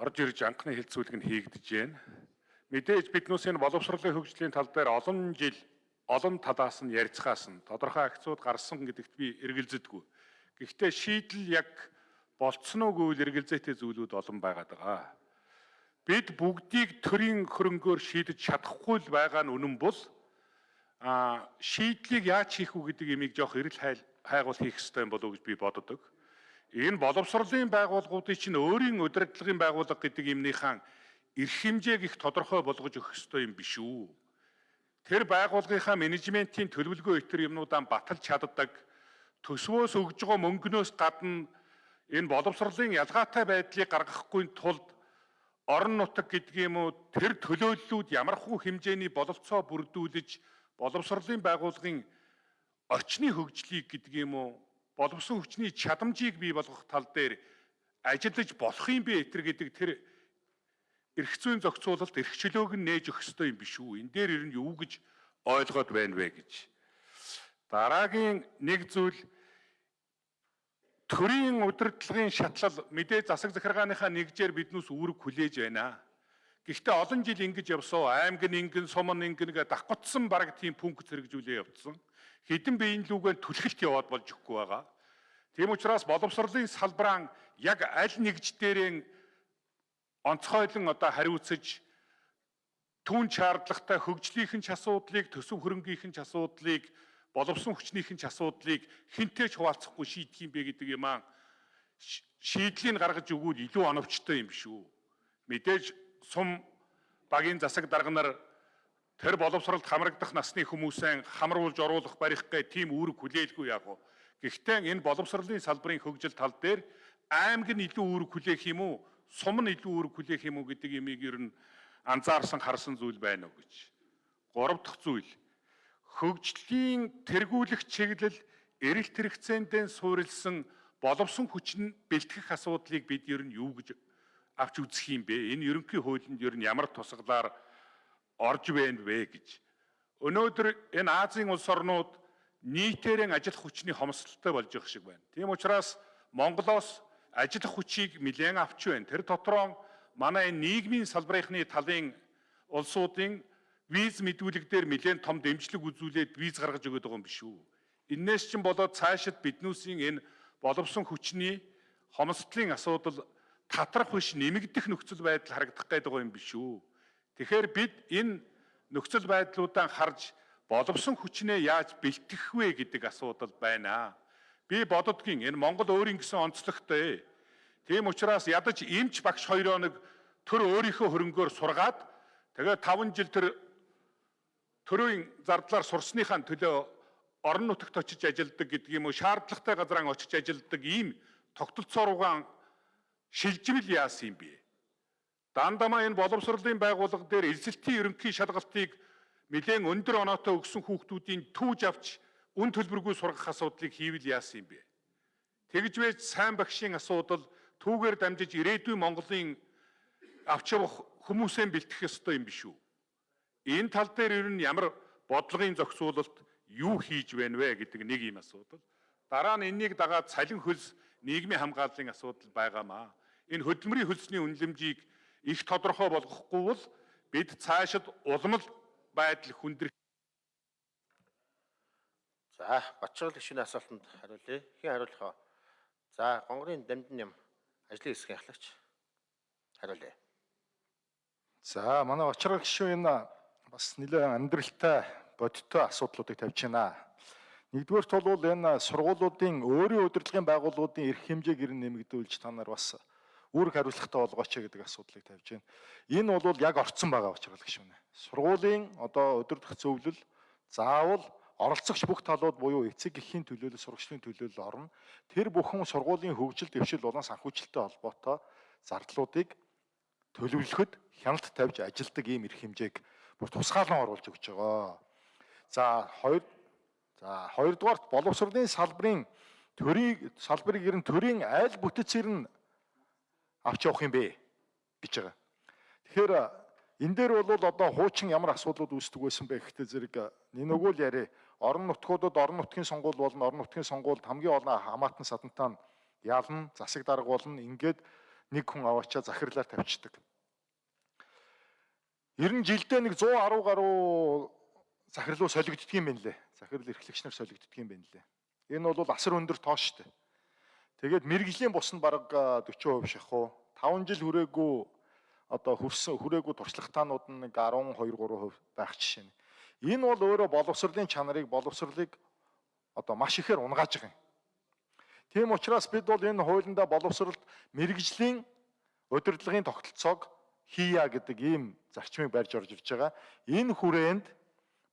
орж ирж анхны хилцүүлэг нь хийгдэж байна. Мэдээж биднээс энэ боловсролын хөгжлийн тал дээр олон жил олон талаас нь ярилцахаас нь тодорхой акцууд гарсан гэдэгт би эргэлзэдэггүй. Гэхдээ шийдэл яг болцсон уугүй л эргэлзээтэй зүйлүүд олон байгаад байгаа. Бид бүгдийг төрийн хөрөнгөөр шийдэж чадахгүй л байгаа нь үнэн бол а шийдлийг яаж хийх үү гэдэг имийг жоох эрэл хайгуул хийх хэрэгтэй болов уу гэж би боддог. Энэ боловсролын байгууллагуудын чинь өөрийн удирдлагын байгууллага гэдэг юмныхаа эрх хэмжээг их тодорхой болгож өгөх ёстой юм биш үү? Тэр байгууллагынхаа менежментийн төлөвлөгөө итер юмнуудаа баталж чаддаг төсвөөс өгж байгаа мөнгнөөс гадна энэ боловсролын ялгаатай байдлыг гаргахгүй тулд орон нутаг гэдэг юм уу тэр төлөөллүүд ямархуу хэмжээний боловцоо бүрдүүлж боловсролын байгууллагын орчны хөгжлийг гэдэг юм уу боловсон хүчний чадамжийг бий болгох тал дээр ажиллаж болох юм бэ этэр гэдэг тэр эрх зүйн зохицуулалт эрхчлөөг нь нээж өгөх ёстой юм биш үү? Энэ дээр ер нь юу гэж ойлгоод байна вэ гэж. Дараагийн нэг зүйл төрийн удирдлагын шатлал мэдээ засаг захиргааныхаа нэгжээр биднээс үүрэг хүлээж байна. Гэхдээ олон жил ингэж явсан аймаг нь ингэн сум нь ингэн гэдэг давхцсан баг тийм пункт хэрэгжүүлээ явцсан. Хэдэн биеийн лүгээр түлхэлт яваад болж өгөхгүй байгаа. Тийм учраас боловсролын салбараа яг аль нэгж дээрээ онцгойлон одоо хариуцаж түүн шаардлагатай хөгжлийнхэн ч асуудлыг төсөв хөрөнгөийнхэн ч асуудлыг боловсон хүчнийхэн ч асуудлыг хинтээ ч хуваалцахгүй шийдэх юм бэ гэдэг юм аа шийдлийг гаргаж өгвөл илүү оновчтой юм шүү. Мэдээж сум багийн засаг дарга нар тэр боловсролд хамрагдах насны хүмүүсээ хамруулж оруулах барих гэх тийм үүрэг хүлээлгүй яг. Гэхдээ энэ боловсролын салбарын хөгжил тал дээр аймаг нь илүү үүрэг хүлээх юм уу? сум нь илүү үүрэг хүлээх юм уу гэдэг имийг ер нь анзаарсан харсан зүйл байна уу гэж. Гурав дахь зүйл хөгжлийн тэргүүлэх чиглэл эрэлт хэрэгцээндээ суурилсан боловсон хүчин бэлтгэх асуудлыг бид ер нь юу гэж авч үзэх юм бэ? Энэ ерөнхий хуулинд ер нь ямар тусгалаар орж байна вэ гэж. Өнөөдөр энэ Азийн улс орнууд нийтээрээ ажиллах хүчний хомсдолтой болж байгаа шиг байна. Тийм учраас Монголоос ажиллах хүчийг нэлээд авч байна. Тэр дотроо манай энэ нийгмийн салбарынхны талын улсуудын виз мэдүүлэг дээр нэлээд том дэмжлэг үзүүлээд виз гаргаж өгöd байгаа юм биш үү? Иннээс чинь болоод цаашид биднүүсийн энэ боловсон хүчний хомсдлын асуудал татрах биш нэмэгдэх нөхцөл байдал харагдах гээд байгаа юм биш үү? Тэгэхээр бид энэ нөхцөл байдлуудаа харж боловсон хүчнээ яаж бэлтгэх вэ гэдэг асуудал байна. Би бододгийн энэ Монгол өөрийн гэсэн онцлогтой. Тийм учраас ядаж эмч багш хоёроо нэг төр өөрийнхөө хөрөнгөөр сургаад тэгээд 5 жил тэр төрийн зардлаар сурсныхаа төлөө орон нутагт очиж ажилладаг гэдэг юм уу шаардлагатай газраа очиж ажилладаг ийм тогтолцооруугаан шилжмэл яасан юм бэ? Дандамаа энэ боловсролын байгууллага дээр эзэлтийн ерөнхий шалгалтыг нэлээд өндөр оноотой өгсөн хүүхдүүдийн түүж авч үн төлбөргүй сургах асуудлыг хийвэл яасан юм бэ? Тэгж байж сайн багшийн асуудал түүгээр дамжиж ирээдүйн Монголын авч явах хүмүүсээ бэлтгэх ёстой юм биш үү? Энэ тал дээр ер нь ямар бодлогын зохицуулалт юу хийж байна вэ гэдэг нэг юм асуудал. Дараа нь энэнийг дагаад цалин хөлс нийгмийн хамгааллын асуудал байгаамаа. Энэ хөдөлмөрийн хөлсний үнэлэмжийг их тодорхой болгохгүй бол бид цаашид улмал байдал хүндрэх За, Батчрал гишүүний асуултанд хариулъя. Хэн хариулах вэ? За, гонгорын дамжин юм ажлын хэсгийн ахлагч хариулъя. За, манай Батчрал гишүүн энэ бас нэлээд амьдралтай бодиттой асуудлуудыг тавьж байна. Нэгдүгээрт бол энэ сургуулиудын өөрийн удирдлагын байгууллагуудын эрх хэмжээг нэмэгдүүлж та нар бас үүрэг хариуцлагатай болгооч гэдэг асуудлыг тавьж байна. Энэ бол яг орцсон байгаа учраас гişүнэ. Сургуулийн одоо удирдах зөвлөл заавал оролцогч бүх талууд буюу эцэг эхийн төлөөлөл сурагчдын төлөөлөл орно. Тэр бүхэн сургуулийн хөгжил дэвшил болон санхүүжилттэй холбоотой зардлуудыг төлөвлөхөд хяналт тавьж ажилдаг ийм эрх хэмжээг бүр тусгаалan оруулж өгч байгаа. За хоёр за хоёрдугаарт боловсролын салбарын төрийн салбарыг ер нь төрийн айл бүтцээр нь авч явах юм бэ гэж байгаа. Тэгэхээр энэ дээр бол одоо хуучин ямар асуудлууд үүсдэг байсан бэ гэхдээ зэрэг нөгөө л яриа орон нутгуудад орон нутгийн сонгуул болон орон нутгийн сонгуульд хамгийн олон хамаатан садантай нь ялна, засаг дарга болно. Ингээд нэг хүн аваачаа захирлаар тавьчихдаг. Ер нь жилдээ нэг 110 гаруй захирлуу солигддөг юм байна лээ. Захирал эрхлэгч нар солигддөг юм байна лээ. Энэ бол асар өндөр тоо шүү дээ. Тэгээд мэрэгжлийн бус нь бараг 40% шахуу. 5 жил хүрээгүй одоо хүрсэн хүрээгүй туршлагатаанууд нь нэг 12 3% байх жишээ. Энэ бол өөрөө боловсролын чанарыг боловсролыг одоо маш ихээр унгааж байгаа юм. Тийм учраас бид бол энэ хуулиндаа боловсролд мэрэгжлийн удирдлагын тогтолцоог хийя гэдэг ийм зарчмыг барьж орж ирж байгаа. Энэ хүрээнд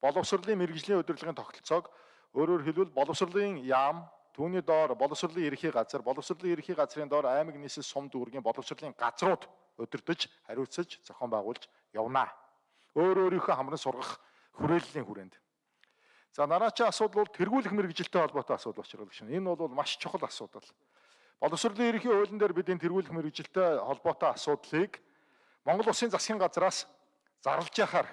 боловсролын мэрэгжлийн удирдлагын тогтолцоог өөрөөр хэлбэл боловсролын яам түүний доор боловсролын ерхий газар, боловсролын ерхий газрын доор аймаг нийслэл сум дүүргийн боловсролын газрууд удирдах, хариуцаж, зохион байгуулж явнаа. Өөр өөрийнхөө хамран сургах хүрээллийн хүрээнд. За нараачийн асуудал бол тэргүүлэх мэрэгжилтэй холбоотой асуудал учраас шин. Энэ бол маш чухал асуудал. Боловсролын ерхий хуулийн дээр бид энэ тэргүүлэх мэрэгжилтэй холбоотой асуудлыг Монгол Улсын засгийн газраас зарлж яхаар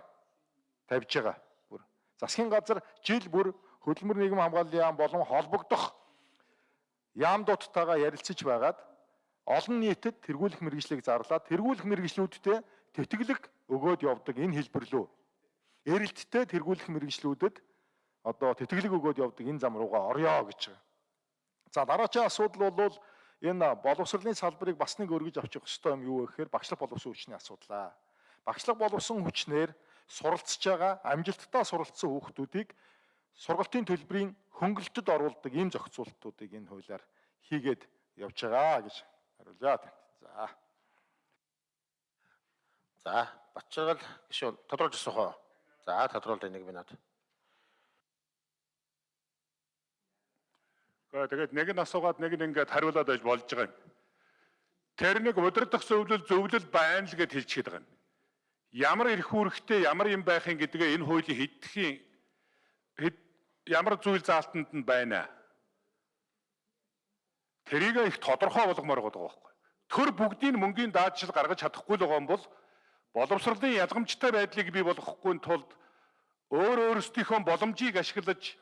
тавьж байгаа. Бүр засгийн газар жил бүр хөдөлмөр нийгэм хамгааллын яам болон холбогдох яамдуудтайгаа ярилцаж байгаад олон нийтэд тэргүүлэх мэрэгжлийг зарлаад тэргүүлэх мэрэгжлүүдтэй тэтгэлэг өгөөд явдаг энэ хэлбэрлүү. Эрэлттэй тэргүүлэх мэрэгжлүүдэд одоо тэтгэлэг өгөөд явдаг энэ зам руугаа орё гэж. За дараагийн асуудал бол энэ боловсролын салбарыг бас нэг өргөж авчих ёстой юм юу вэ гэхээр багшлах боловсон хүчний асуудлаа. Багшлах боловсон хүчнэр суралцж байгаа амжилттай суралцсан хүүхдүүдийг сургалтын төлбөрийн хөнгөлөлтөд оруулдаг ийм зохицуултуудыг энэ хуулиар хийгээд явж байгаа гэж хариулъя. За. За, Батчаргал гишүүн тодорхойлж асуух уу? За, тодорхойлж нэг минут. Тэгээд нэг нь асуугаад нэг нь ингээд хариулаад байж болж байгаа юм. Тэр нэг удирдах зөвлөл зөвлөл байна л гэж хэлчихээд байгаа юм. Ямар эрх үүрэгтэй ямар юм байхын гэдгээ энэ хуулийн хэдхийн хэд ямар зүйл заалтанд нь байна. Тэрийг их тодорхой болгомоор байгаа байхгүй. Төр бүгдийн мөнгөний даатшил гаргаж чадахгүй л байгаа юм бол боловсролын ялгамжтай байдлыг бий болгохгүй тулд өөр өөрсдийнхөө боломжийг ашиглаж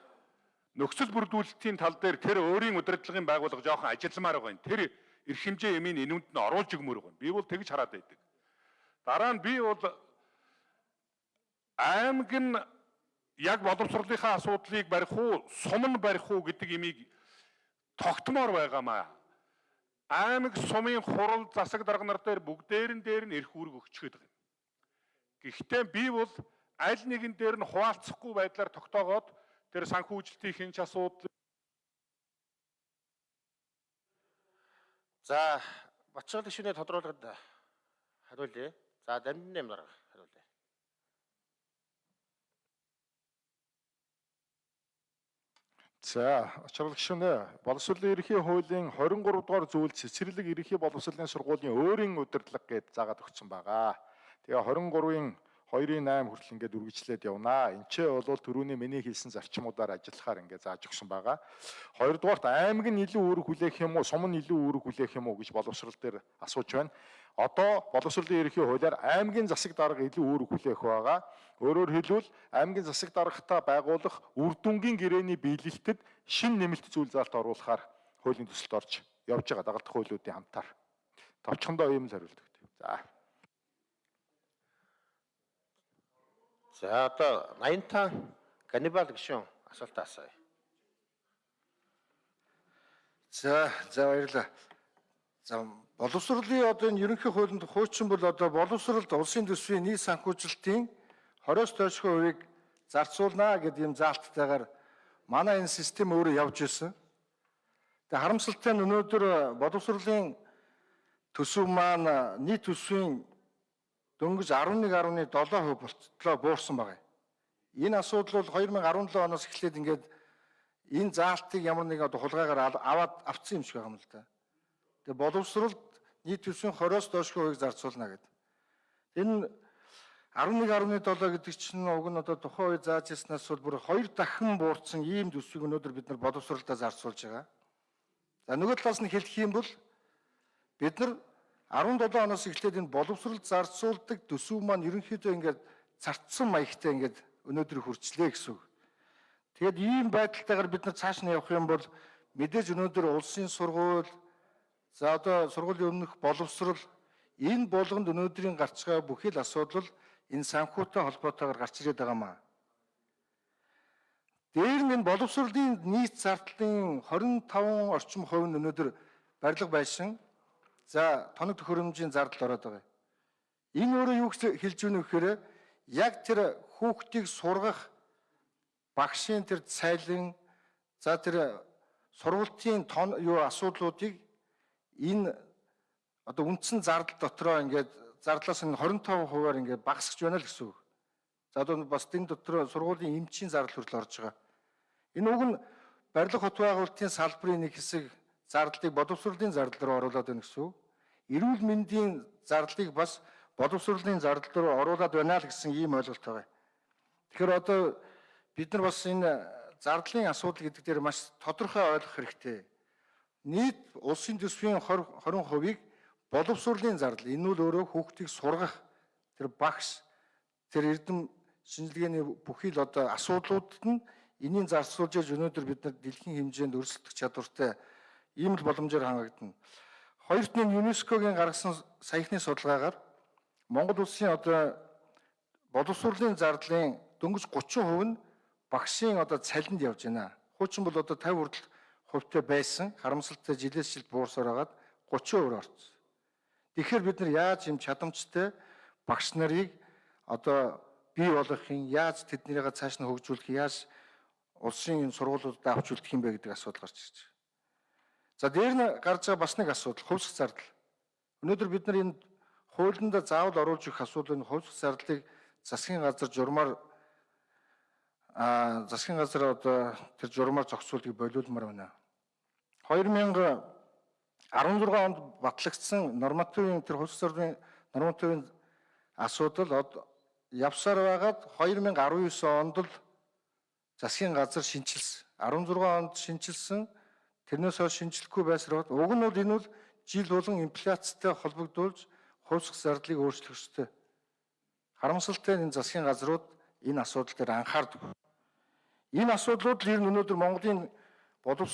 нөхцөл бүрдүүлэлтийн тал дээр тэр өөрийн удирдлагын байгууллага жоохон ажилламаар байгаа юм. Тэр эрх хэмжээ ямийн энүүнд нь оруулж өгмөр байгаа юм. Би бол тэгж хараад байдаг. Дараа нь би бол аймаг нь яг боловсролынхаа асуудлыг барих уу, сум нь барих уу гэдэг имийг тогтмоор байгаамаа. Аймаг сумын хурал засаг дарга нар дээр бүгдээрэн дээр нь эрх үүрэг өгчгээд байгаа юм. Гэхдээ би бол аль нэгэн дээр нь хуваалцахгүй байдлаар тогтоогоод тэр санхүүжилтийн хинч асуудал За, Батчаргал гишүүний тодорхойлоход хариулъя. За, дамжин нэм дарга хариулъя. За, очрол гишүүнэ боловсролын ерхий хуулийн 23 дугаар зүйл цэцэрлэг ерхий боловсролын сургуулийн өөрийн удирдлага гэд заагаад өгсөн байгаа. Тэгээ 23-ын 2-8 хүртэл ингээд үргэлжлээд явнаа. Ч бол түрүүний миний хэлсэн зарчмуудаар ажиллахаар ингээд зааж өгсөн байгаа. Хоёрдугаарт аймаг нь илүү үүрэг хүлээх юм уу, сум нь илүү үүрэг хүлээх юм уу гэж боловсрал дээр асууж байна. Одоо боловсролын ерөнхий хуулиар аймгийн засаг дарга илүү үүрэг хүлээх байгаа. Өөрөөр хэлбэл аймгийн засаг даргатаа байгуулах үр дүнгийн гэрээний биелэлтэд шин нэмэлт зүйл заалт оруулахаар хуулийн төсөлд орж явж байгаа дагалдах хуулиудын хамтаар. Товчхондоо ийм л хариулт өгдөг. За. За, одоо 85 Ганнибал гишүүн асуултаа асууя. За, за баярлалаа. За, боловсролын одоо энэ ерөнхий хуулинд хуучин бол одоо боловсролд улсын төсвийн нийт санхүүжилтийн 20-с доошгүй хувийг зарцуулнаа гэдэг юм заалттайгаар манай энэ систем өөрөө явж ирсэн. Тэгээ харамсалтай нь өнөөдөр боловсролын төсөв маань нийт төсвийн дөнгөж 11.7% болтлоо буурсан байгаа. Энэ асуудал бол 2017 оноос эхлээд ингээд энэ заалтыг ямар нэг одоо хулгайгаар аваад авцсан юм шиг байгаа юм л да. Тэгээ боловсролд нийт төсвийн 20-оос доош хувийг зарцуулна гэдэг. Энэ 11.7 гэдэг чинь уг нь одоо тухайн үе зааж ирснаас бол бүр хоёр дахин буурсан ийм төсвийг өнөөдөр бид нар боловсролдоо зарцуулж байгаа. За нөгөө талаас нь хэлэх юм бол бид нар 17 оноос эхлээд энэ боловсрол зарцуулдаг төсөв маань ерөнхийдөө ингээд цартсан маягтай ингээд өнөөдөр хүрчлээ гэсэн үг. Тэгээд ийм байдалтайгаар бид нар цааш нь явах юм бол мэдээж өнөөдөр улсын сургууль За одоо сургуулийн өмнөх боловсрол энэ болгонд өнөөдрийн гарч байгаа бүхий л асуудал энэ санхүүтэй холбоотойгоор гарч ирээд байгаамаа. Дээр нь энэ боловсролын нийт зардлын 25 орчим хувь нь өнөөдөр барилга байшин за тоног төхөөрөмжийн зардал ороод байгаа. Энэ өөрөө юу хэлж өгнө гэхээр яг тэр хүүхдийг сургах багшийн тэр цайлан за тэр сургалтын тон юу асуудлуудыг энэ одоо үндсэн зардал дотроо ингээд зардлаас нь 25%-аар ингээд багасгаж байна л гэсэн үг. За одоо бас энэ дотор сургуулийн эмчийн зардал хүртэл орж байгаа. Энэ уг нь барилга хот байгуулалтын салбарын нэг хэсэг зардлыг боловсролын зардал руу оруулаад байна гэсэн үг. Эрүүл мэндийн зардлыг бас боловсролын зардал руу оруулаад байна л гэсэн ийм ойлголт байгаа. Тэгэхээр одоо бид нар бас энэ зардлын асуудал гэдэг дээр маш тодорхой ойлгох хэрэгтэй. Нийт улсын төсвийн 20 20%-ийг боловсролын зардал энэ нь өөрөө хүүхдийг сургах тэр багш тэр эрдэм шинжилгээний бүхий л одоо асуудлуудад нь энийн зарцуулж яж өнөөдөр бид нар дэлхийн хэмжээнд өрсөлдөх чадвартай ийм л боломжоор хангагдана. Хоёрт нь ЮНЕСКОгийн гаргасан саяхны судалгаагаар Монгол улсын одоо боловсролын зардлын дөнгөж 30% нь багшийн одоо цалинд явж байна. Хуучин бол одоо 50 хүртэл хувьтай байсан харамсалтай жилээс жилд буурсаар хагаад 30% орсон. Тэгэхээр бид нар яаж юм чадамжтай багш нарыг одоо бий болгохын яаж тэднийгээ цааш нь хөгжүүлэх яаж улсын энэ сургуулиудад авч үлдэх юм бэ гэдэг асуудал гарч ирж байна. За дээр нь гарч байгаа бас нэг асуудал хувьсах зардал. Өнөөдөр бид нар энэ хуулинд заавал оруулж өгөх асуудал нь хувьсах зардлыг засгийн газар журмаар а засгийн газар одоо тэр журмаар зохицуултыг болиулмаар байна. 2016 онд батлагдсан нормативын тэр хөлс зөргийн нормативын асуудал явсаар байгаад 2019 онд л засгийн газар шинчилсэн. 16 онд шинчилсэн. Тэрнээс хойш шинжлэхгүй байсаар бод. Уг нь бол энэ бол жил болгон инфляцтай холбогдуулж хувьсах зардлыг өөрчлөх ёстой. Харамсалтай энэ засгийн газрууд энэ асуудал дээр анхаардаг. Энэ асуудлууд л ер нь өнөөдөр Монголын боловсрол